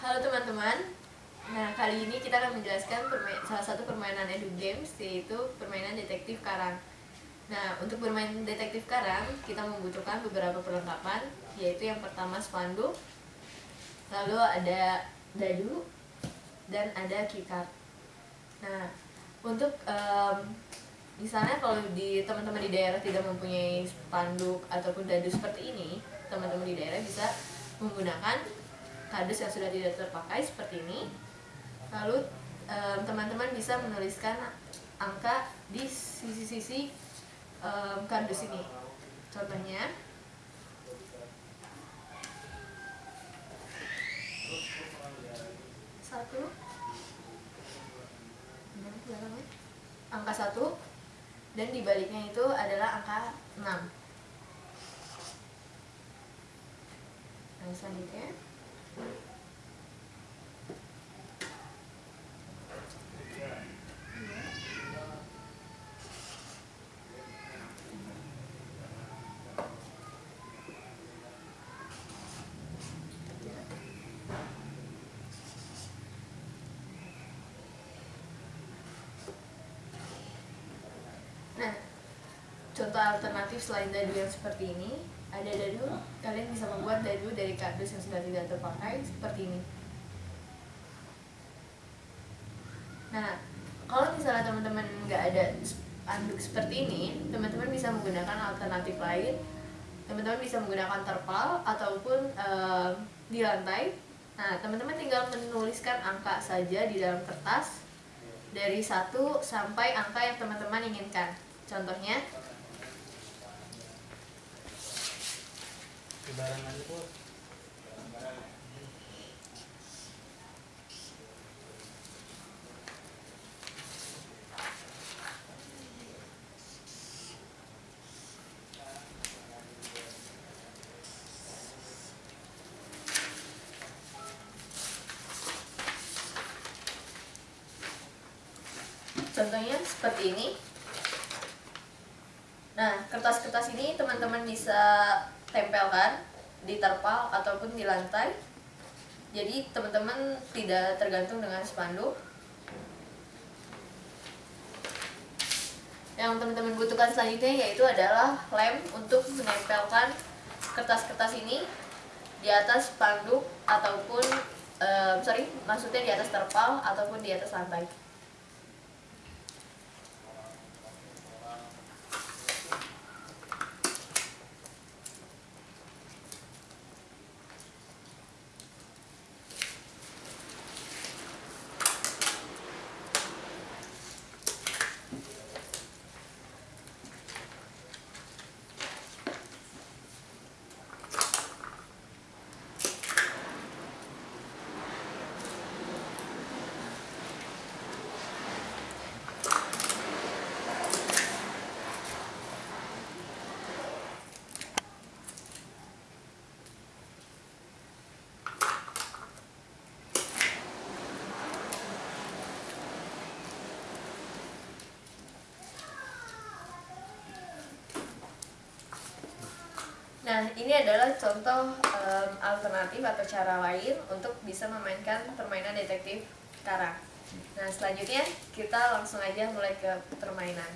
Halo teman-teman. Nah, kali ini kita akan menjelaskan salah satu permainan edu games yaitu permainan detektif karang. Nah, untuk bermain detektif karang, kita membutuhkan beberapa perlengkapan, yaitu yang pertama spanduk, lalu ada dadu, dan ada keycard. Nah, untuk um, misalnya kalau di teman-teman di daerah tidak mempunyai spanduk ataupun dadu seperti ini, teman-teman di daerah bisa menggunakan kardus yang sudah tidak terpakai seperti ini. Lalu teman-teman bisa menuliskan angka di sisi-sisi kardus ini. Contohnya satu angka satu dan dibaliknya itu adalah angka 6 nah selanjutnya Nah, contoh alternatif selain dadu yang seperti ini, ada dadu, kalian bisa membuat dadu dari kardus yang sudah tidak terpakai seperti ini. Nah, kalau misalnya teman-teman nggak ada anduk seperti ini, teman-teman bisa menggunakan alternatif lain. Teman-teman bisa menggunakan terpal ataupun uh, di lantai. Nah, teman-teman tinggal menuliskan angka saja di dalam kertas dari satu sampai angka yang teman-teman inginkan. Contohnya Contohnya seperti ini. Nah, kertas-kertas ini teman-teman bisa tempelkan di terpal ataupun di lantai. Jadi teman-teman tidak tergantung dengan spanduk. Yang teman-teman butuhkan selanjutnya yaitu adalah lem untuk menempelkan kertas-kertas ini di atas spanduk ataupun uh, sorry maksudnya di atas terpal ataupun di atas lantai. Nah, ini adalah contoh um, alternatif atau cara lain untuk bisa memainkan permainan detektif karang. Nah, selanjutnya kita langsung aja mulai ke permainan.